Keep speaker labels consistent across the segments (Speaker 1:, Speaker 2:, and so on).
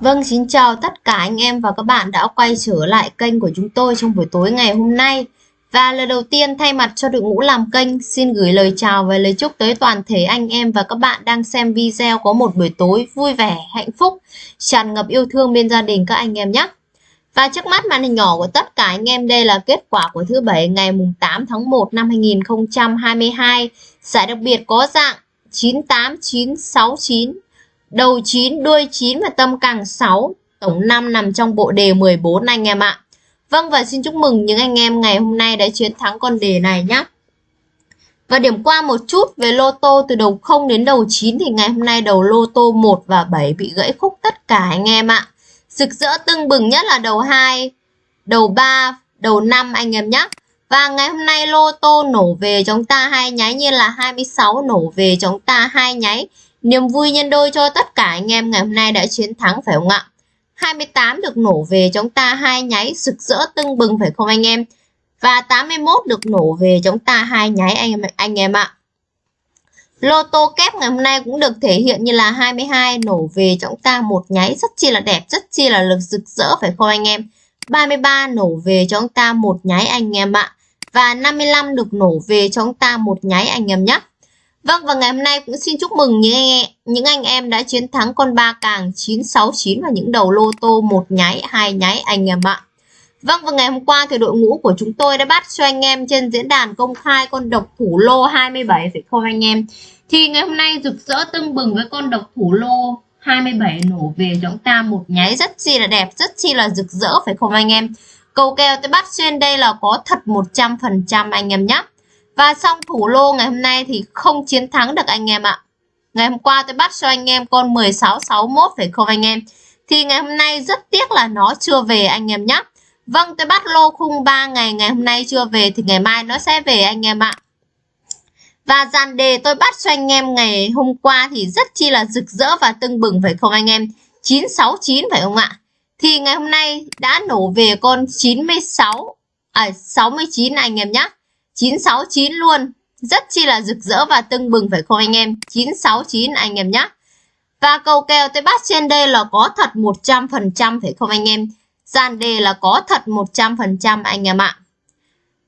Speaker 1: Vâng, xin chào tất cả anh em và các bạn đã quay trở lại kênh của chúng tôi trong buổi tối ngày hôm nay. Và lời đầu tiên thay mặt cho đội ngũ làm kênh, xin gửi lời chào và lời chúc tới toàn thể anh em và các bạn đang xem video có một buổi tối vui vẻ, hạnh phúc, tràn ngập yêu thương bên gia đình các anh em nhé. Và trước mắt màn hình nhỏ của tất cả anh em đây là kết quả của thứ bảy ngày 8 tháng 1 năm 2022. Giải đặc biệt có dạng 98969 đầu 9, đuôi 9 và tâm càng 6. Tổng 5 nằm trong bộ đề 14 anh em ạ. Vâng và xin chúc mừng những anh em ngày hôm nay đã chiến thắng con đề này nhé. Và điểm qua một chút về lô tô từ đầu 0 đến đầu 9 thì ngày hôm nay đầu lô tô 1 và 7 bị gãy khúc tất cả anh em ạ. Rực rỡ tưng bừng nhất là đầu 2, đầu 3, đầu 5 anh em nhé. Và ngày hôm nay lô tô nổ về chúng ta hai nháy như là 26 nổ về chúng ta hai nháy. Niềm vui nhân đôi cho tất cả anh em ngày hôm nay đã chiến thắng phải không ạ? 28 được nổ về chúng ta hai nháy rực rỡ tưng bừng phải không anh em? Và 81 được nổ về chúng ta hai nháy anh em anh em ạ. Lô tô kép ngày hôm nay cũng được thể hiện như là 22 nổ về chúng ta một nháy rất chi là đẹp, rất chi là lực rực rỡ phải không anh em? 33 nổ về cho chúng ta một nháy anh em ạ. Và 55 được nổ về cho chúng ta một nháy anh em nhé. Vâng và ngày hôm nay cũng xin chúc mừng những anh, những anh em đã chiến thắng con ba càng 969 và những đầu lô tô một nháy, hai nháy anh em ạ. Vâng và ngày hôm qua thì đội ngũ của chúng tôi đã bắt cho anh em trên diễn đàn công khai con độc thủ lô 27 phải không anh em? Thì ngày hôm nay rực rỡ tưng bừng với con độc thủ lô 27 nổ về chúng ta một nháy rất chi là đẹp, rất chi là rực rỡ phải không anh em? Cầu kèo tôi bắt trên đây là có thật 100% anh em nhé. Và xong thủ lô ngày hôm nay thì không chiến thắng được anh em ạ. Ngày hôm qua tôi bắt cho anh em con 1661 phải không anh em? Thì ngày hôm nay rất tiếc là nó chưa về anh em nhé. Vâng tôi bắt lô khung 3 ngày ngày hôm nay chưa về thì ngày mai nó sẽ về anh em ạ. Và dàn đề tôi bắt cho anh em ngày hôm qua thì rất chi là rực rỡ và tưng bừng phải không anh em? 969 phải không ạ? Thì ngày hôm nay đã nổ về con 96 à 69 anh em nhé. 969 luôn. Rất chi là rực rỡ và tưng bừng phải không anh em? 969 anh em nhé. Và cầu kèo tôi bắt trên đây là có thật 100% phải không anh em? Dàn đề là có thật 100% anh em ạ.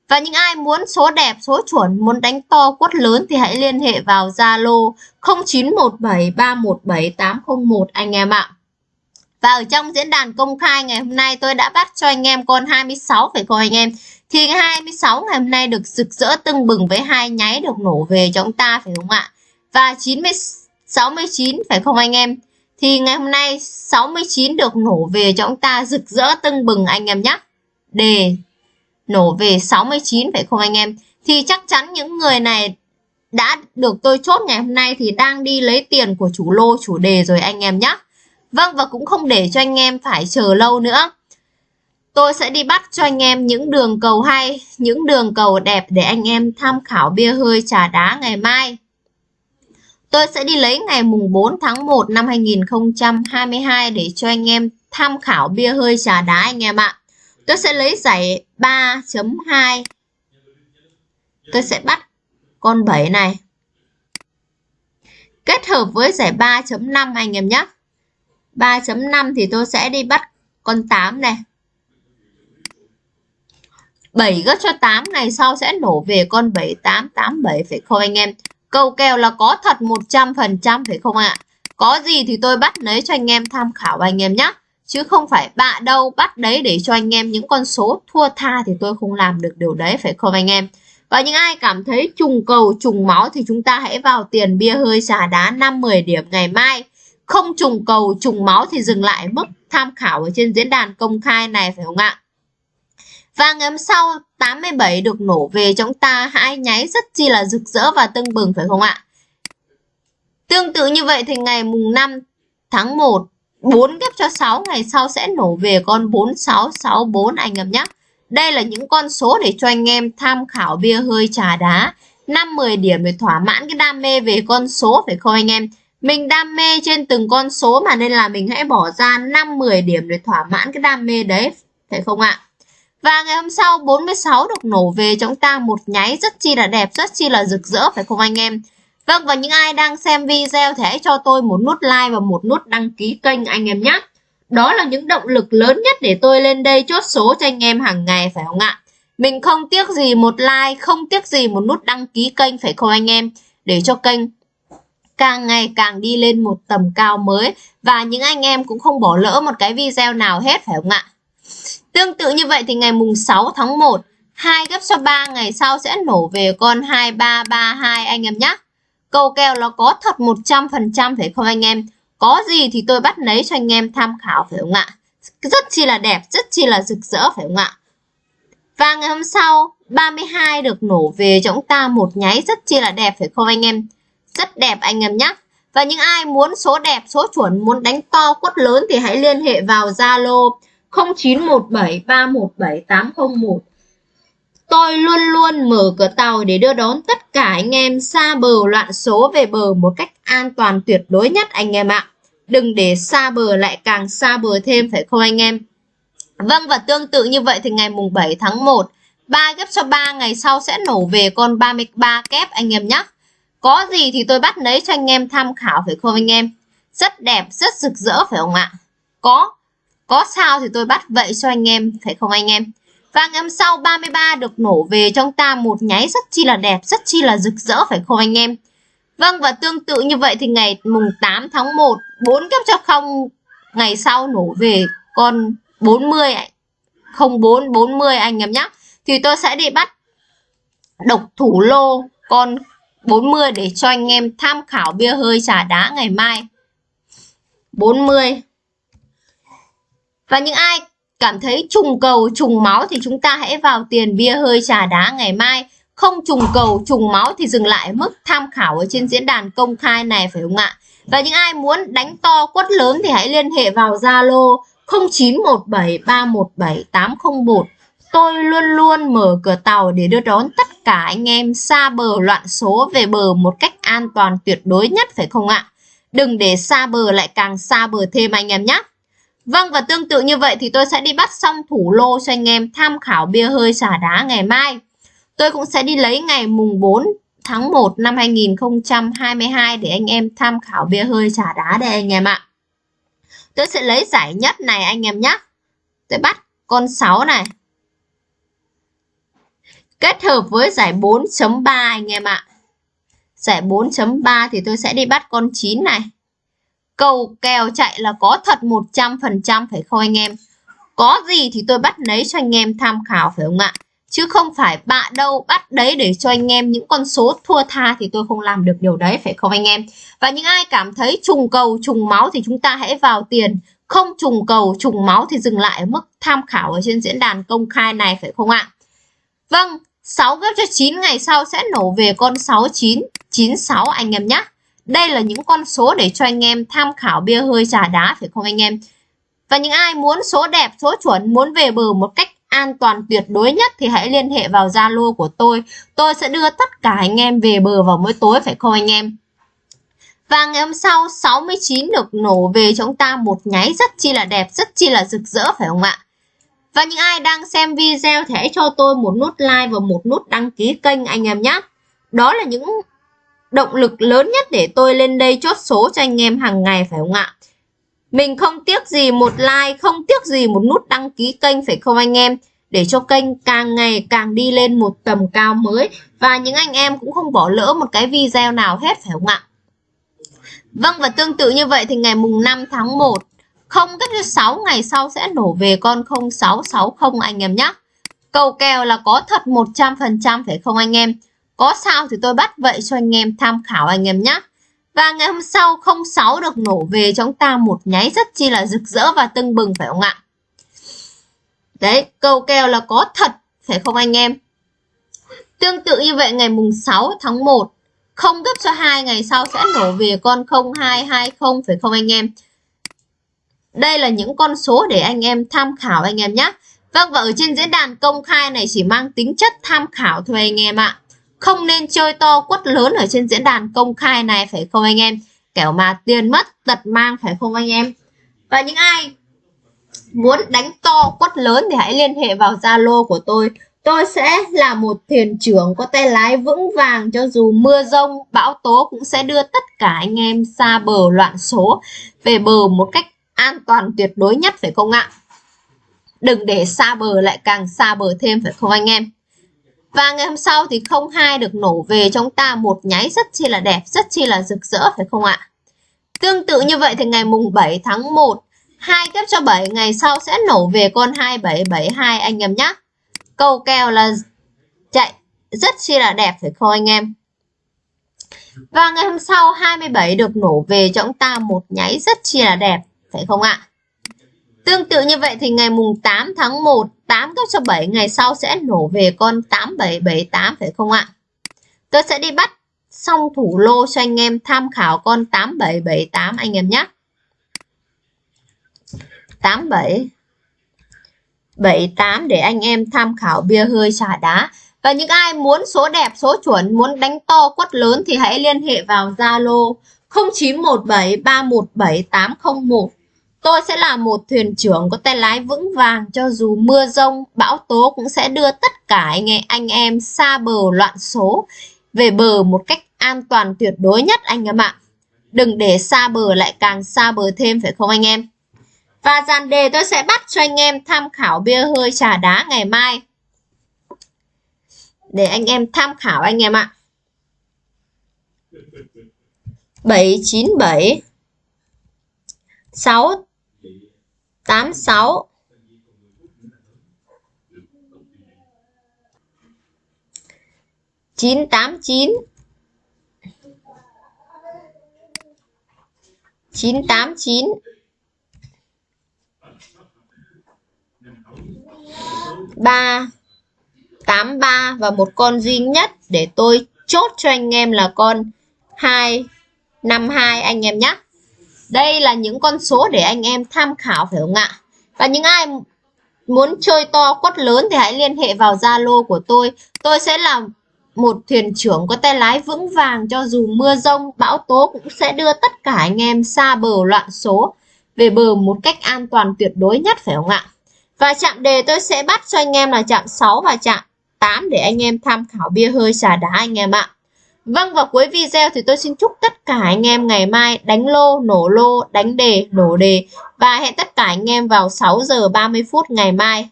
Speaker 1: Và những ai muốn số đẹp, số chuẩn, muốn đánh to quất lớn thì hãy liên hệ vào Zalo 0917317801 anh em ạ. Và ở trong diễn đàn công khai ngày hôm nay tôi đã bắt cho anh em con 26 phải không anh em? Thì 26 ngày hôm nay được rực rỡ tưng bừng với hai nháy được nổ về cho chúng ta phải không ạ? Và 90 69 phải không anh em? Thì ngày hôm nay 69 được nổ về cho chúng ta rực rỡ tưng bừng anh em nhé. Đề nổ về 69 phải không anh em? Thì chắc chắn những người này đã được tôi chốt ngày hôm nay thì đang đi lấy tiền của chủ lô, chủ đề rồi anh em nhé. Vâng và cũng không để cho anh em phải chờ lâu nữa. Tôi sẽ đi bắt cho anh em những đường cầu hay, những đường cầu đẹp để anh em tham khảo bia hơi trà đá ngày mai. Tôi sẽ đi lấy ngày mùng 4 tháng 1 năm 2022 để cho anh em tham khảo bia hơi trà đá anh em ạ. Tôi sẽ lấy giải 3.2. Tôi sẽ bắt con 7 này. Kết hợp với giải 3.5 anh em nhé. 3.5 thì tôi sẽ đi bắt con 8 này. 7 gấp cho 8 ngày sau sẽ nổ về con 7887 phải không anh em? Câu kèo là có thật 100% phải không ạ? Có gì thì tôi bắt lấy cho anh em tham khảo anh em nhé. Chứ không phải bạ đâu, bắt đấy để cho anh em những con số thua tha thì tôi không làm được điều đấy, phải không anh em? Và những ai cảm thấy trùng cầu, trùng máu thì chúng ta hãy vào tiền bia hơi xà đá 5-10 điểm ngày mai. Không trùng cầu, trùng máu thì dừng lại mức tham khảo ở trên diễn đàn công khai này, phải không ạ? Và ngày hôm sau 87 được nổ về chúng ta, hai nháy rất chi là rực rỡ và tưng bừng, phải không ạ? Tương tự như vậy thì ngày mùng 5 tháng 1 4 ghép cho 6 ngày sau sẽ nổ về con 4664 anh em nhé. Đây là những con số để cho anh em tham khảo bia hơi trà đá. 5-10 điểm để thỏa mãn cái đam mê về con số, phải không anh em? Mình đam mê trên từng con số mà nên là mình hãy bỏ ra 5-10 điểm để thỏa mãn cái đam mê đấy. Phải không ạ? Và ngày hôm sau 46 được nổ về chúng ta một nháy rất chi là đẹp, rất chi là rực rỡ phải không anh em? Vâng và những ai đang xem video thì hãy cho tôi một nút like và một nút đăng ký kênh anh em nhé. Đó là những động lực lớn nhất để tôi lên đây chốt số cho anh em hàng ngày phải không ạ? Mình không tiếc gì một like, không tiếc gì một nút đăng ký kênh phải không anh em? Để cho kênh càng ngày càng đi lên một tầm cao mới và những anh em cũng không bỏ lỡ một cái video nào hết phải không ạ? Tương tự như vậy thì ngày mùng 6 tháng 1 2 gấp cho 3 ngày sau sẽ nổ về con 2332 anh em nhé. câu kèo nó có thật 100% phải không anh em? Có gì thì tôi bắt lấy cho anh em tham khảo phải không ạ? Rất chi là đẹp, rất chi là rực rỡ phải không ạ? Và ngày hôm sau 32 được nổ về cho chúng ta một nháy rất chi là đẹp phải không anh em? Rất đẹp anh em nhé. Và những ai muốn số đẹp, số chuẩn, muốn đánh to quất lớn thì hãy liên hệ vào Zalo 0917317801 Tôi luôn luôn mở cửa tàu để đưa đón tất cả anh em xa bờ loạn số về bờ một cách an toàn tuyệt đối nhất anh em ạ. Đừng để xa bờ lại càng xa bờ thêm phải không anh em? Vâng và tương tự như vậy thì ngày mùng 7 tháng 1 3 ghép cho 3 ngày sau sẽ nổ về con 33 kép anh em nhé. Có gì thì tôi bắt lấy cho anh em tham khảo phải không anh em? Rất đẹp, rất rực rỡ phải không ạ? Có, có sao thì tôi bắt vậy cho anh em phải không anh em? Và ngày hôm sau 33 được nổ về trong ta một nháy rất chi là đẹp, rất chi là rực rỡ phải không anh em? Vâng và tương tự như vậy thì ngày mùng 8 tháng 1 4 cấp cho không ngày sau nổ về con 40 04 40 anh em nhé. Thì tôi sẽ đi bắt độc thủ lô con 40 để cho anh em tham khảo bia hơi trà đá ngày mai. 40. Và những ai cảm thấy trùng cầu, trùng máu thì chúng ta hãy vào tiền bia hơi trà đá ngày mai không trùng cầu, trùng máu thì dừng lại mức tham khảo ở trên diễn đàn công khai này, phải không ạ và những ai muốn đánh to quất lớn thì hãy liên hệ vào Zalo 0917317801 Tôi luôn luôn mở cửa tàu để đưa đón tất cả anh em xa bờ loạn số về bờ một cách an toàn tuyệt đối nhất, phải không ạ? Đừng để xa bờ lại càng xa bờ thêm anh em nhé. Vâng và tương tự như vậy thì tôi sẽ đi bắt xong thủ lô cho anh em tham khảo bia hơi xả đá ngày mai. Tôi cũng sẽ đi lấy ngày mùng 4 tháng 1 năm 2022 để anh em tham khảo bia hơi xả đá đây anh em ạ. Tôi sẽ lấy giải nhất này anh em nhé. Tôi bắt con 6 này. Kết hợp với giải 4.3 anh em ạ. Giải 4.3 thì tôi sẽ đi bắt con 9 này. Cầu kèo chạy là có thật 100% phải không anh em? Có gì thì tôi bắt lấy cho anh em tham khảo phải không ạ? Chứ không phải bạ đâu bắt đấy để cho anh em những con số thua tha thì tôi không làm được điều đấy phải không anh em? Và những ai cảm thấy trùng cầu trùng máu thì chúng ta hãy vào tiền. Không trùng cầu trùng máu thì dừng lại ở mức tham khảo ở trên diễn đàn công khai này phải không ạ? Vâng, 6 gấp cho 9 ngày sau sẽ nổ về con 69, 96 anh em nhé. Đây là những con số để cho anh em tham khảo bia hơi trà đá phải không anh em? Và những ai muốn số đẹp, số chuẩn, muốn về bờ một cách an toàn tuyệt đối nhất thì hãy liên hệ vào Zalo của tôi. Tôi sẽ đưa tất cả anh em về bờ vào mỗi tối phải không anh em? Và ngày hôm sau 69 được nổ về cho chúng ta một nháy rất chi là đẹp, rất chi là rực rỡ phải không ạ? Và những ai đang xem video thì hãy cho tôi một nút like và một nút đăng ký kênh anh em nhé. Đó là những động lực lớn nhất để tôi lên đây chốt số cho anh em hàng ngày phải không ạ? Mình không tiếc gì một like, không tiếc gì một nút đăng ký kênh phải không anh em? Để cho kênh càng ngày càng đi lên một tầm cao mới và những anh em cũng không bỏ lỡ một cái video nào hết phải không ạ? Vâng và tương tự như vậy thì ngày mùng 5 tháng 1 không gấp cho 6 ngày sau sẽ nổ về con 0660 anh em nhé. Cầu kèo là có thật 100% phải không anh em? Có sao thì tôi bắt vậy cho anh em tham khảo anh em nhé. Và ngày hôm sau 06 được nổ về cho chúng ta một nháy rất chi là rực rỡ và tưng bừng phải không ạ? Đấy, cầu kèo là có thật phải không anh em? Tương tự như vậy ngày mùng 6 tháng 1 không gấp cho hai ngày sau sẽ nổ về con 0220 phải không anh em? Đây là những con số để anh em tham khảo anh em nhé. Vâng và ở trên diễn đàn công khai này chỉ mang tính chất tham khảo thôi anh em ạ. Không nên chơi to quất lớn ở trên diễn đàn công khai này phải không anh em? Kẻo mà tiền mất tật mang phải không anh em? Và những ai muốn đánh to quất lớn thì hãy liên hệ vào Zalo của tôi. Tôi sẽ là một thuyền trưởng có tay lái vững vàng cho dù mưa rông, bão tố cũng sẽ đưa tất cả anh em xa bờ loạn số về bờ một cách an toàn tuyệt đối nhất phải không ạ? Đừng để xa bờ lại càng xa bờ thêm phải không anh em? Và ngày hôm sau thì 02 được nổ về trong ta một nháy rất chi là đẹp, rất chi là rực rỡ phải không ạ? Tương tự như vậy thì ngày mùng 7 tháng 1, 2 kép cho 7 ngày sau sẽ nổ về con 2772 anh em nhé. Câu kèo là chạy rất chi là đẹp phải không anh em? Và ngày hôm sau 27 được nổ về cho chúng ta một nháy rất chi là đẹp phải không ạ? Tương tự như vậy thì ngày mùng 8 tháng 1 8 gấp cho 7 ngày sau sẽ nổ về con 8778 phải không ạ? Tôi sẽ đi bắt xong thủ lô cho anh em tham khảo con 8778 anh em nhé. 87 78 để anh em tham khảo bia hơi xả đá. Và những ai muốn số đẹp, số chuẩn, muốn đánh to quất lớn thì hãy liên hệ vào Zalo 0917317801 Tôi sẽ là một thuyền trưởng có tay lái vững vàng cho dù mưa rông, bão tố cũng sẽ đưa tất cả anh, anh em xa bờ loạn số về bờ một cách an toàn tuyệt đối nhất anh em ạ. Đừng để xa bờ lại càng xa bờ thêm phải không anh em? Và dàn đề tôi sẽ bắt cho anh em tham khảo bia hơi trà đá ngày mai. Để anh em tham khảo anh em ạ. 797 6 86 989 989 3 83 và một con duy nhất để tôi chốt cho anh em là con 252 anh em nhé. Đây là những con số để anh em tham khảo phải không ạ? Và những ai muốn chơi to quất lớn thì hãy liên hệ vào Zalo của tôi. Tôi sẽ là một thuyền trưởng có tay lái vững vàng cho dù mưa rông, bão tố cũng sẽ đưa tất cả anh em xa bờ loạn số về bờ một cách an toàn tuyệt đối nhất phải không ạ? Và chạm đề tôi sẽ bắt cho anh em là chạm 6 và chạm 8 để anh em tham khảo bia hơi xà đá anh em ạ. Vâng và cuối video thì tôi xin chúc tất cả anh em ngày mai đánh lô, nổ lô, đánh đề, nổ đề và hẹn tất cả anh em vào 6 giờ 30 phút ngày mai.